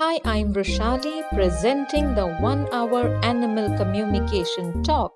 Hi, I'm Rashali presenting the 1 hour animal communication talk.